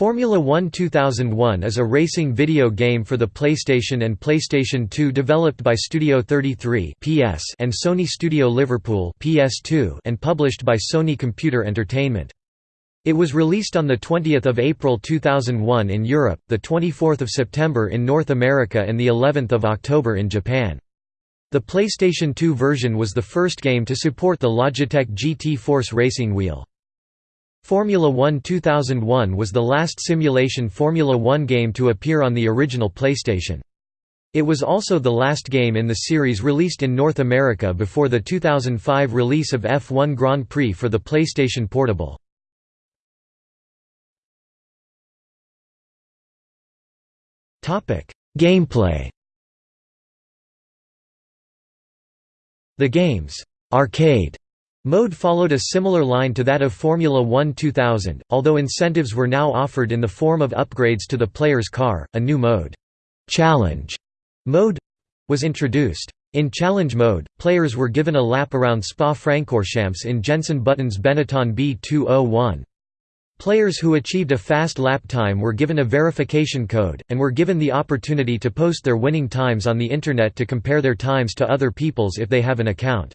Formula One 2001 is a racing video game for the PlayStation and PlayStation 2 developed by Studio 33 (PS) and Sony Studio Liverpool (PS2) and published by Sony Computer Entertainment. It was released on the 20th of April 2001 in Europe, the 24th of September in North America and the 11th of October in Japan. The PlayStation 2 version was the first game to support the Logitech GT Force racing wheel. Formula One 2001 was the last simulation Formula One game to appear on the original PlayStation. It was also the last game in the series released in North America before the 2005 release of F1 Grand Prix for the PlayStation Portable. Gameplay The game's arcade Mode followed a similar line to that of Formula One 2000, although incentives were now offered in the form of upgrades to the player's car. A new mode, Challenge mode, was introduced. In Challenge mode, players were given a lap around Spa-Francorchamps in Jenson Button's Benetton B201. Players who achieved a fast lap time were given a verification code, and were given the opportunity to post their winning times on the Internet to compare their times to other people's if they have an account.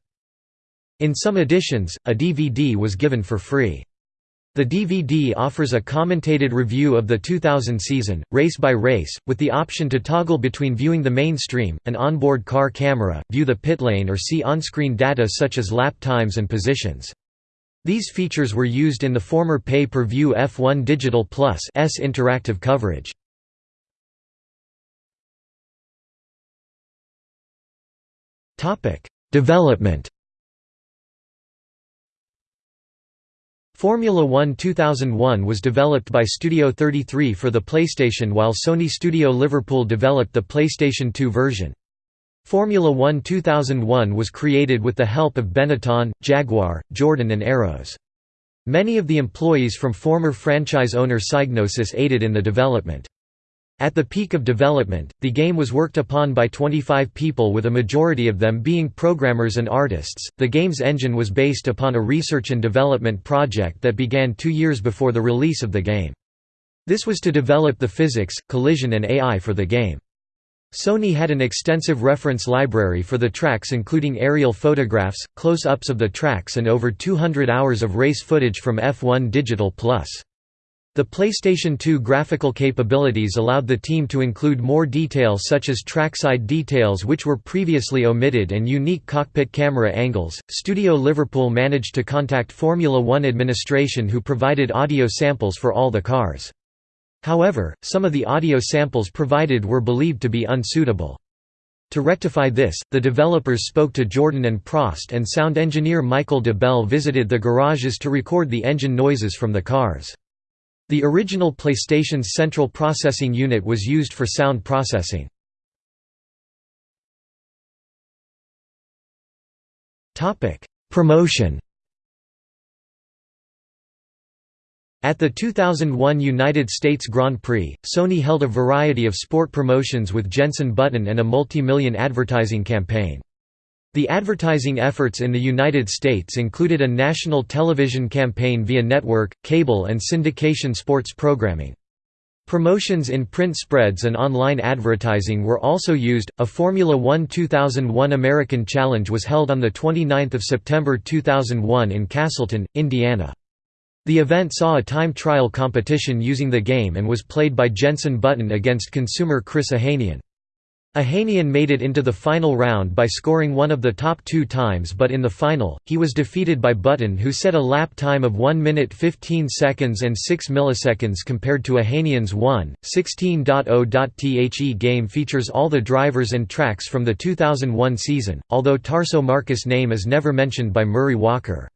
In some editions, a DVD was given for free. The DVD offers a commentated review of the 2000 season, race by race, with the option to toggle between viewing the main stream, an onboard car camera, view the pit lane or see on-screen data such as lap times and positions. These features were used in the former pay-per-view F1 Digital Plus S interactive coverage. Development Formula One 2001 was developed by Studio 33 for the PlayStation while Sony Studio Liverpool developed the PlayStation 2 version. Formula One 2001 was created with the help of Benetton, Jaguar, Jordan and Arrows. Many of the employees from former franchise owner Psygnosis aided in the development. At the peak of development, the game was worked upon by 25 people with a majority of them being programmers and artists. The game's engine was based upon a research and development project that began two years before the release of the game. This was to develop the physics, collision and AI for the game. Sony had an extensive reference library for the tracks including aerial photographs, close-ups of the tracks and over 200 hours of race footage from F1 Digital Plus. The PlayStation 2 graphical capabilities allowed the team to include more detail such as trackside details which were previously omitted and unique cockpit camera angles. Studio Liverpool managed to contact Formula One administration who provided audio samples for all the cars. However, some of the audio samples provided were believed to be unsuitable. To rectify this, the developers spoke to Jordan and Prost and sound engineer Michael de Bell visited the garages to record the engine noises from the cars. The original PlayStation's central processing unit was used for sound processing. Promotion At the 2001 United States Grand Prix, Sony held a variety of sport promotions with Jenson Button and a multi-million advertising campaign. The advertising efforts in the United States included a national television campaign via network, cable and syndication sports programming. Promotions in print spreads and online advertising were also used. A Formula One 2001 American Challenge was held on the 29th of September 2001 in Castleton, Indiana. The event saw a time trial competition using the game and was played by Jenson Button against consumer Chris Ohanian. Ohanian made it into the final round by scoring one of the top two times but in the final, he was defeated by Button who set a lap time of 1 minute 15 seconds and 6 milliseconds compared to Ohanian's 1, 16.0.The game features all the drivers and tracks from the 2001 season, although Tarso Marques' name is never mentioned by Murray Walker.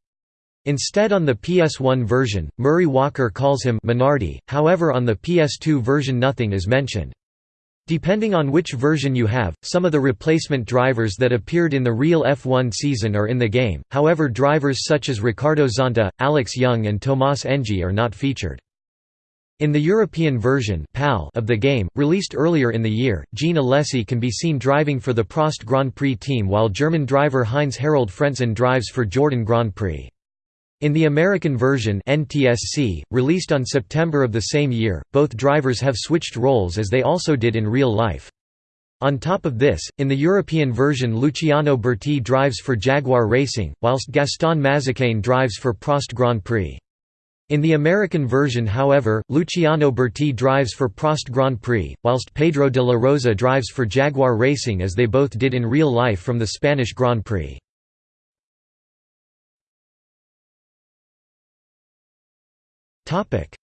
Instead on the PS1 version, Murray Walker calls him Minardi, however on the PS2 version nothing is mentioned. Depending on which version you have, some of the replacement drivers that appeared in the real F1 season are in the game, however drivers such as Ricardo Zonta, Alex Yoong and Tomas Enge are not featured. In the European version of the game, released earlier in the year, Jean Alesi can be seen driving for the Prost Grand Prix team while German driver Heinz Harald Frentzen drives for Jordan Grand Prix. In the American version NTSC, released on September of the same year, both drivers have switched roles as they also did in real life. On top of this, in the European version Luciano Burti drives for Jaguar Racing, whilst Gaston Mazzacane drives for Prost Grand Prix. In the American version however, Luciano Burti drives for Prost Grand Prix, whilst Pedro de la Rosa drives for Jaguar Racing as they both did in real life from the Spanish Grand Prix.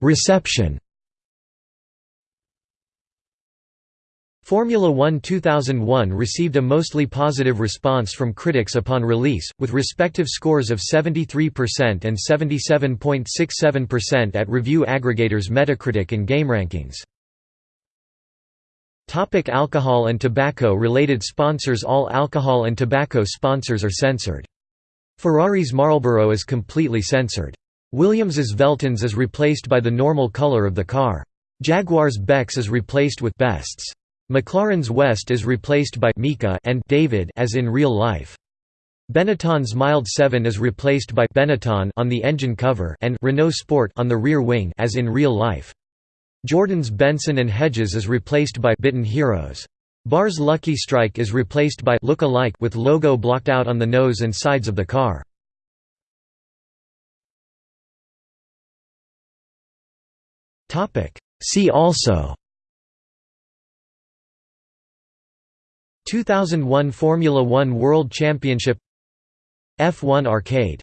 Reception Formula One 2001 received a mostly positive response from critics upon release, with respective scores of 73% and 77.67% at review aggregators Metacritic and GameRankings. Topic alcohol and tobacco related sponsors All alcohol and tobacco sponsors are censored. Ferrari's Marlboro is completely censored. Williams's Veltins is replaced by the normal color of the car. Jaguar's Beck's is replaced with Best's. McLaren's West is replaced by Mika and David as in real life. Benetton's Mild 7 is replaced by Benetton on the engine cover and Renault Sport on the rear wing as in real life. Jordan's Benson and Hedges is replaced by Bitten Heroes. BAR's Lucky Strike is replaced by Look Alike with logo blocked out on the nose and sides of the car. See also. 2001 Formula One World Championship. F1 Arcade